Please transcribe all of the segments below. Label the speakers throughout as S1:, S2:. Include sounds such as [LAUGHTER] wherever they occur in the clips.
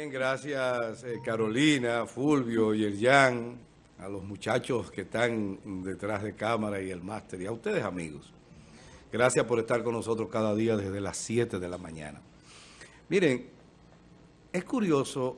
S1: Bien, gracias eh, Carolina, Fulvio y Yerjan, a los muchachos que están detrás de cámara y el máster, y a ustedes amigos. Gracias por estar con nosotros cada día desde las 7 de la mañana. Miren, es curioso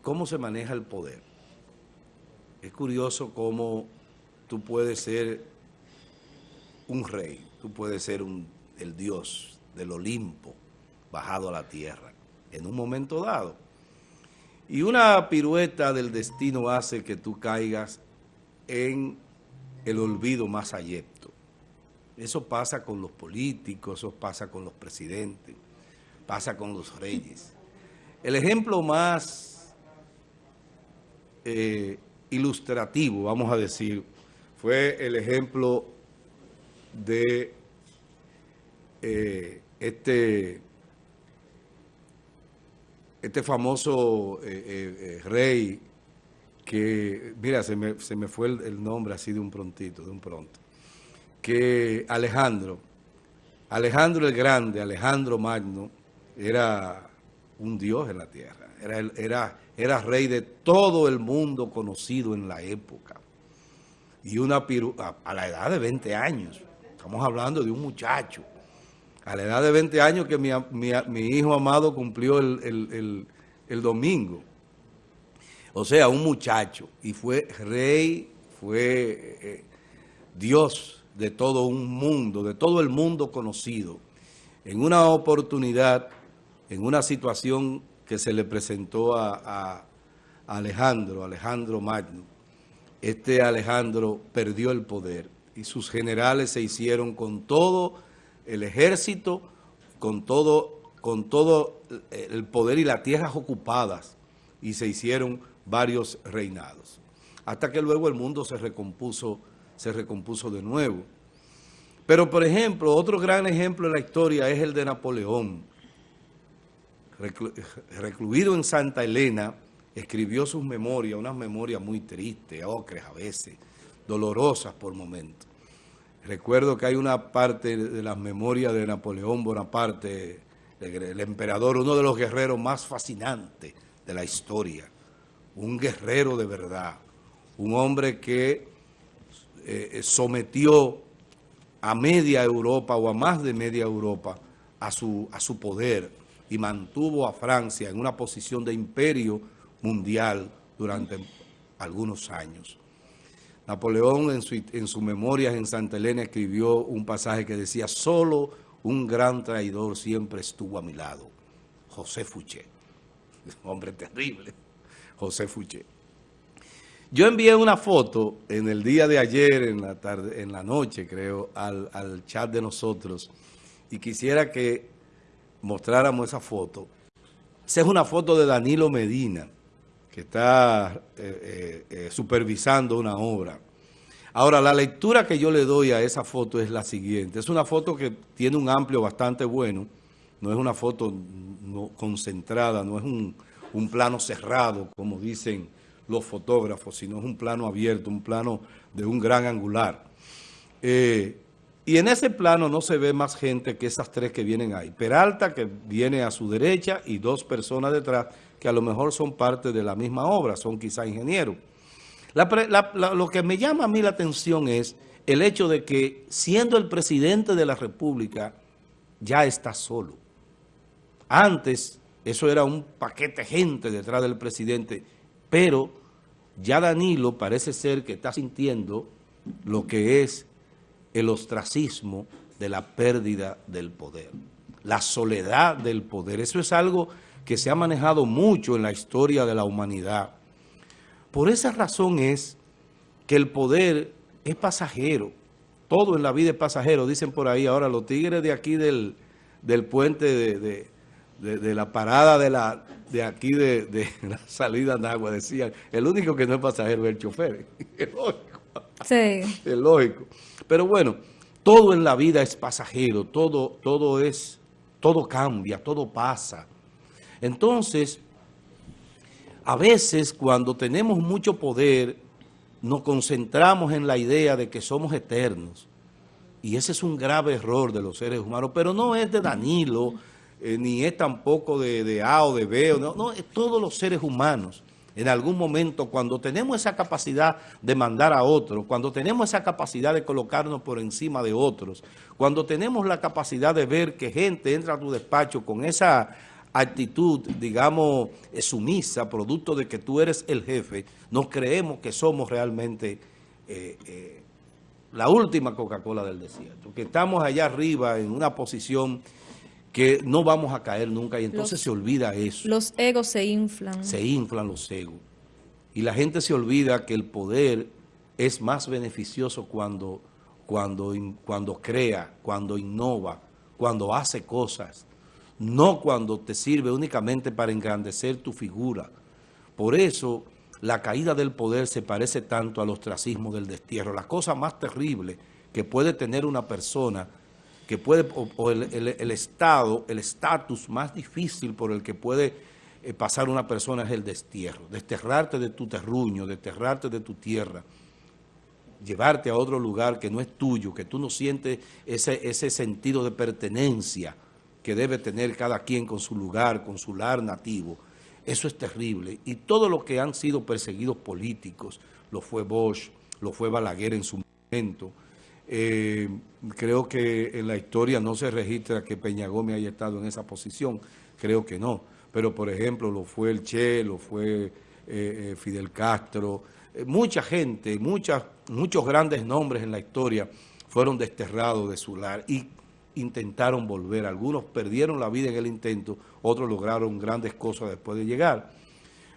S1: cómo se maneja el poder. Es curioso cómo tú puedes ser un rey, tú puedes ser un, el dios del Olimpo bajado a la tierra en un momento dado. Y una pirueta del destino hace que tú caigas en el olvido más ayepto. Eso pasa con los políticos, eso pasa con los presidentes, pasa con los reyes. El ejemplo más eh, ilustrativo, vamos a decir, fue el ejemplo de eh, este este famoso eh, eh, eh, rey que, mira, se me, fue el, nombre así de un prontito, de un pronto, que Alejandro, Alejandro el Grande, Alejandro Magno, era un dios en la tierra, era, era, era rey de todo el mundo conocido en la época. Y una piru a, la edad de 20 años, estamos hablando de un muchacho, a la edad de 20 años que mi, hijo amado cumplió el, domingo. O sea, un muchacho. Y fue rey, fue eh, Dios de todo un mundo, de todo el mundo conocido. En una oportunidad, en una situación que se le presentó a, a Alejandro, Alejandro Magno, este Alejandro perdió el poder y sus generales se hicieron con todo el ejército con todo, con todo el poder y las tierras ocupadas y se hicieron varios reinados. Hasta que luego el mundo se recompuso, se recompuso de nuevo. Pero, por ejemplo, otro gran ejemplo en la historia es el de Napoleón. recluido en Santa Elena, escribió sus memorias, unas memorias muy tristes, ocres a veces, dolorosas por momentos. Recuerdo que hay una parte de las memorias de Napoleón Bonaparte, el, emperador, uno de los guerreros más fascinantes de la historia. Un guerrero de verdad. Un hombre que eh, sometió a media Europa o a más de media Europa a su, a su poder y mantuvo a Francia en una posición de imperio mundial durante algunos años. Napoleón en su, en sus memorias en Santa Elena escribió un pasaje que decía, solo un gran traidor siempre estuvo a mi lado, José Fouché. [LAUGHS] Un hombre terrible, José Fouché. Yo envié una foto en el día de ayer, en la tarde, en la noche creo, al, chat de nosotros y quisiera que mostráramos esa foto. Esa es una foto de Danilo Medina que está eh, eh, eh, supervisando una obra. Ahora, la lectura que yo le doy a esa foto es la siguiente. Es una foto que tiene un amplio bastante bueno, no es una foto no, concentrada, no es un, plano cerrado, como dicen los fotógrafos, sino es un plano abierto, un plano de un gran angular. y en ese plano no se ve más gente que esas tres que vienen ahí. Peralta, que viene a su derecha, y dos personas detrás, que a lo mejor son parte de la misma obra, son quizá ingenieros. lo que me llama a mí la atención es el hecho de que siendo el presidente de la República ya está solo. Antes eso era un paquete gente detrás del presidente, pero ya Danilo parece ser que está sintiendo lo que es el ostracismo de la pérdida del poder, la soledad del poder. Eso es algo que se ha manejado mucho en la historia de la humanidad. Por esa razón es que el poder es pasajero. Todo en la vida es pasajero, dicen por ahí. Ahora, los tigres de aquí del, puente de, de, la parada de la de aquí de, [LAUGHS] la salida de agua decían, el único que no es pasajero es el chofer. [LAUGHS] Es lógico. Sí. Es lógico. Pero bueno, todo en la vida es pasajero, todo, todo es, todo cambia, todo pasa. Entonces, a veces cuando tenemos mucho poder, nos concentramos en la idea de que somos eternos. Y ese es un grave error de los seres humanos, pero no es de Danilo, eh, ni es tampoco de, A o de B, no, no, es todos los seres humanos en algún momento, cuando tenemos esa capacidad de mandar a otros, cuando tenemos esa capacidad de colocarnos por encima de otros, cuando tenemos la capacidad de ver que gente entra a tu despacho con esa actitud, digamos, eh, sumisa, producto de que tú eres el jefe, nos creemos que somos realmente eh, eh, la última Coca-Cola del desierto, que estamos allá arriba en una posición que no vamos a caer nunca y entonces se olvida eso.
S2: Los egos se inflan.
S1: Se inflan los egos. Y la gente se olvida que el poder es más beneficioso cuando, cuando, cuando crea, cuando innova, cuando hace cosas, no cuando te sirve únicamente para engrandecer tu figura. Por eso la caída del poder se parece tanto al ostracismo del destierro. La cosa más terrible que puede tener una persona que puede, o, el, estado, el estatus más difícil por el que puede eh, pasar una persona es el destierro, desterrarte de tu terruño, desterrarte de tu tierra, llevarte a otro lugar que no es tuyo, que tú no sientes ese, ese sentido de pertenencia que debe tener cada quien con su lugar, con su lar nativo. Eso es terrible. Y todo lo que han sido perseguidos políticos, lo fue Bosch, lo fue Balaguer en su momento, eh, creo que en la historia no se registra que Peña Gómez haya estado en esa posición, creo que no. Pero, por ejemplo, lo fue el Che, lo fue eh, eh, Fidel Castro, mucha gente, muchas, muchos grandes nombres en la historia fueron desterrados de su lar y intentaron volver. Algunos perdieron la vida en el intento, otros lograron grandes cosas después de llegar.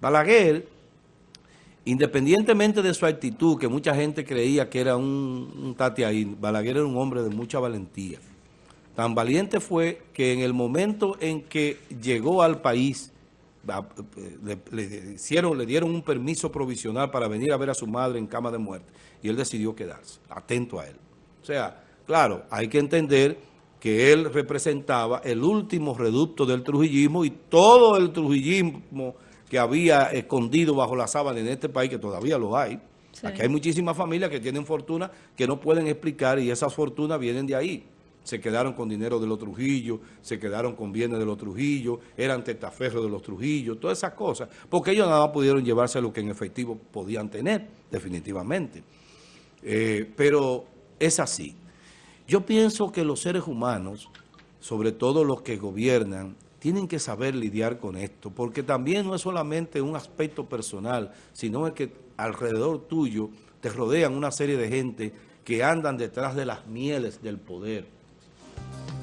S1: Balaguer Independientemente de su actitud, que mucha gente creía que era un, un tati ahí, Balaguer era un hombre de mucha valentía. Tan valiente fue que en el momento en que llegó al país, le, hicieron, le dieron un permiso provisional para venir a ver a su madre en cama de muerte y él decidió quedarse, atento a él. O sea, claro, hay que entender que él representaba el último reducto del trujillismo y todo el trujillismo que había escondido bajo la sábana en este país, que todavía lo hay. Aquí hay muchísimas familias que tienen fortuna que no pueden explicar y esas fortunas vienen de ahí. Se quedaron con dinero de los Trujillos, se quedaron con bienes de los Trujillos, eran testaferros de los Trujillos, todas esas cosas, porque ellos nada más pudieron llevarse lo que en efectivo podían tener, definitivamente. Eh, pero es así. Yo pienso que los seres humanos, sobre todo los que gobiernan, tienen que saber lidiar con esto, porque también no es solamente un aspecto personal, sino es que alrededor tuyo te rodean una serie de gente que andan detrás de las mieles del poder.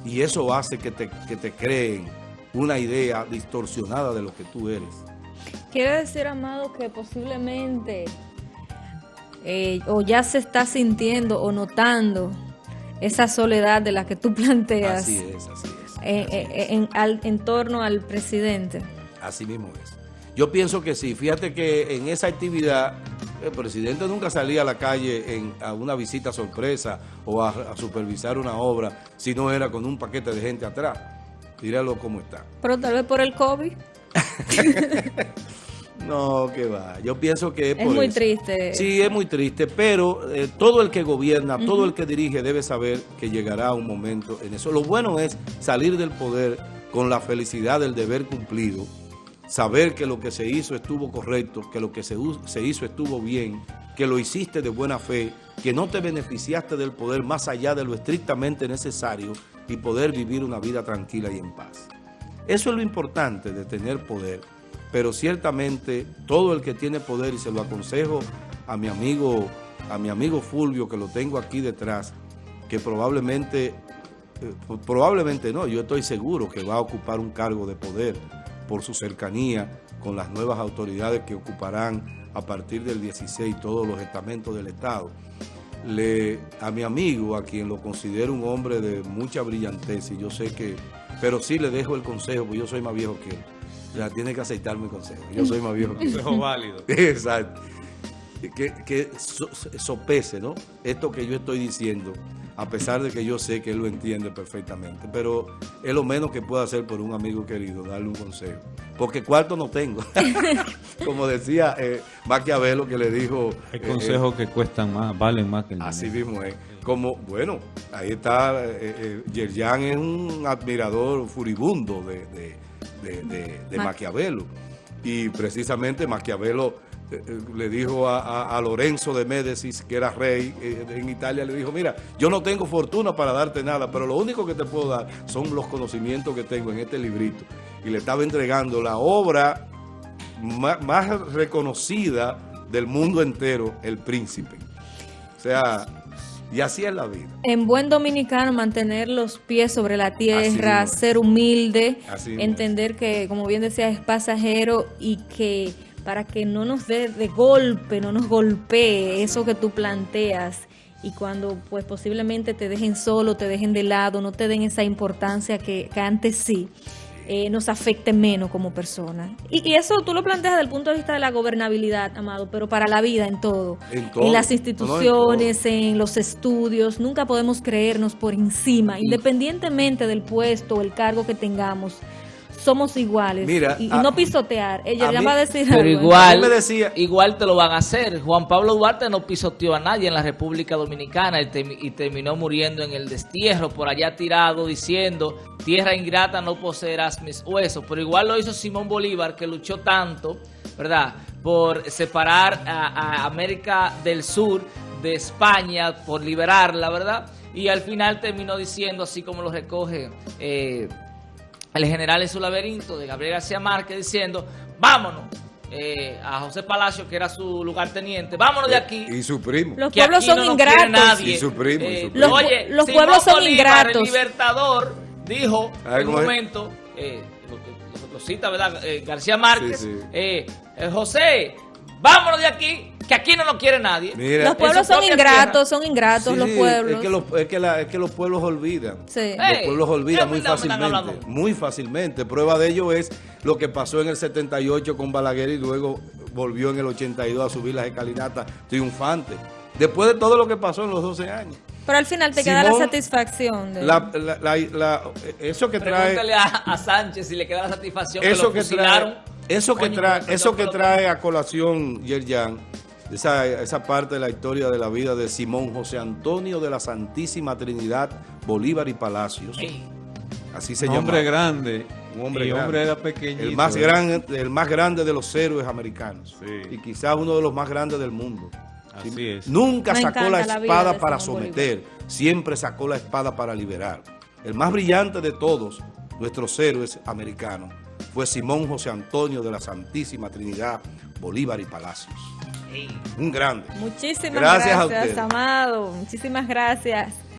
S1: Y eso hace que te, te creen una idea distorsionada de lo que tú eres.
S2: Quiere decir, Amado, que posiblemente eh, o ya se está sintiendo o notando esa soledad de la que tú [LAUGHS] planteas.
S1: Así es, así es.
S2: Eh, eh, en, al, en torno al presidente.
S1: Así mismo es. Yo pienso que sí. Fíjate que en esa actividad el presidente nunca salía a la calle en, a una visita sorpresa o a, supervisar una obra si no era con un paquete de gente atrás. Míralo cómo está.
S2: Pero tal vez por el COVID. [LAUGHS] [LAUGHS]
S1: No, que va. Yo pienso que
S2: es, muy triste.
S1: Sí, es muy triste, pero eh, todo el que gobierna, todo el que dirige debe saber que llegará un momento en eso. Lo bueno es salir del poder con la felicidad del deber cumplido, saber que lo que se hizo estuvo correcto, que lo que se, se hizo estuvo bien, que lo hiciste de buena fe, que no te beneficiaste del poder más allá de lo estrictamente necesario y poder vivir una vida tranquila y en paz. Eso es lo importante de tener poder pero ciertamente todo el que tiene poder, y se lo aconsejo a mi amigo, a mi amigo Fulvio, que lo tengo aquí detrás, que probablemente, eh, probablemente no, yo estoy seguro que va a ocupar un cargo de poder por su cercanía con las nuevas autoridades que ocuparán a partir del 16 todos los estamentos del Estado. Le, a mi amigo, a quien lo considero un hombre de mucha brillantez, y yo sé que, pero sí le dejo el consejo, porque yo soy más viejo que él ya tiene que aceptar mi consejo. Yo soy más viejo.
S3: Consejo válido. [LAUGHS]
S1: Exacto. Que, que sopese, ¿no? Esto que yo estoy diciendo, a pesar de que yo sé que él lo entiende perfectamente. Pero es lo menos que puedo hacer por un amigo querido, darle un consejo. Porque cuarto no tengo. [LAUGHS] Como decía eh, Maquiavelo que le dijo...
S3: Hay consejos eh, que cuestan más, valen más que el
S1: Así mismo es. como, bueno, ahí está, eh, eh, Yerjan es un admirador furibundo de, de, de, de, de Maquiavelo. Y precisamente Maquiavelo eh, eh, le dijo a, a, a, Lorenzo de Médicis, que era rey eh, en Italia, le dijo, mira, yo no tengo fortuna para darte nada, pero lo único que te puedo dar son los conocimientos que tengo en este librito. Y le estaba entregando la obra más, más reconocida del mundo entero, El Príncipe. O sea, y así es la vida.
S2: En buen dominicano, mantener los pies sobre la tierra, ser humilde, entender que, como bien decía, es pasajero y que para que no nos dé de golpe, no nos golpee eso que tú planteas y cuando pues posiblemente te dejen solo, te dejen de lado, no te den esa importancia que, que antes sí. Eh, nos afecte menos como persona. Y, y, eso tú lo planteas desde el punto de vista de la gobernabilidad, Amado, pero para la vida en todo. En, todo. en las instituciones, no, en, en, los estudios, nunca podemos creernos por encima, independientemente del puesto o el cargo que tengamos somos iguales
S3: Mira,
S2: y, y a, no pisotear. Ella ya va a decir
S3: Pero algo, igual, me decía, igual te lo van a hacer. Juan Pablo Duarte no pisoteó a nadie en la República Dominicana y, te, y terminó muriendo en el destierro, por allá tirado diciendo, tierra ingrata no poseerás mis huesos. Pero igual lo hizo Simón Bolívar, que luchó tanto, ¿verdad?, por separar a, a América del Sur de España, por liberarla, ¿verdad?, y al final terminó diciendo, así como lo recoge... Eh, el general en su laberinto de Gabriel García Márquez diciendo, vámonos. Eh, a José Palacio, que era su lugarteniente, vámonos de aquí.
S1: Y su primo.
S2: Los pueblos son no ingratos.
S1: Y su primo.
S2: Eh,
S1: y su primo.
S2: Los, Oye, los pueblos son
S3: Bolívar,
S2: ingratos.
S3: El libertador dijo en un momento, eh, lo, lo, lo, cita, ¿verdad? Eh, García Márquez, sí, sí. José, vámonos de aquí, que aquí no nos quiere nadie.
S2: Mira, los pueblos son ingratos, tierra. son ingratos sí, los pueblos.
S1: Es que, los, es, que la, es que los pueblos olvidan.
S2: Sí.
S1: Los pueblos olvidan muy fácilmente. Muy fácilmente. Prueba de ello es lo que pasó en el 78 con Balaguer y luego volvió en el 82 a subir las escalinatas triunfante. Después de todo lo que pasó en los 12 años.
S2: Pero al final te Simón, queda la satisfacción. De...
S1: La, la, la, eso que trae...
S3: Pregúntale a, a, Sánchez si le queda la satisfacción
S1: eso
S3: que,
S1: lo
S3: que trae,
S1: Eso que trae, eso que trae a colación Yerjan, esa, esa parte de la historia de la vida de Simón José Antonio de la Santísima Trinidad Bolívar y Palacios.
S3: Sí.
S1: Así se
S4: llama.
S1: Hombre
S4: grande.
S1: Un hombre
S4: y
S1: grande.
S4: hombre era pequeñito.
S1: El más, grande, el más grande de los héroes americanos.
S4: Sí.
S1: Y quizás uno de los más grandes del mundo.
S4: Así ¿Sí? es.
S1: Nunca Me sacó la espada la para someter, Bolívar. siempre sacó la espada para liberar. El más brillante de todos nuestros héroes americanos fue Simón José Antonio de la Santísima Trinidad Bolívar y Palacios. Un grande.
S2: Muchísimas gracias, gracias Amado. Muchísimas gracias.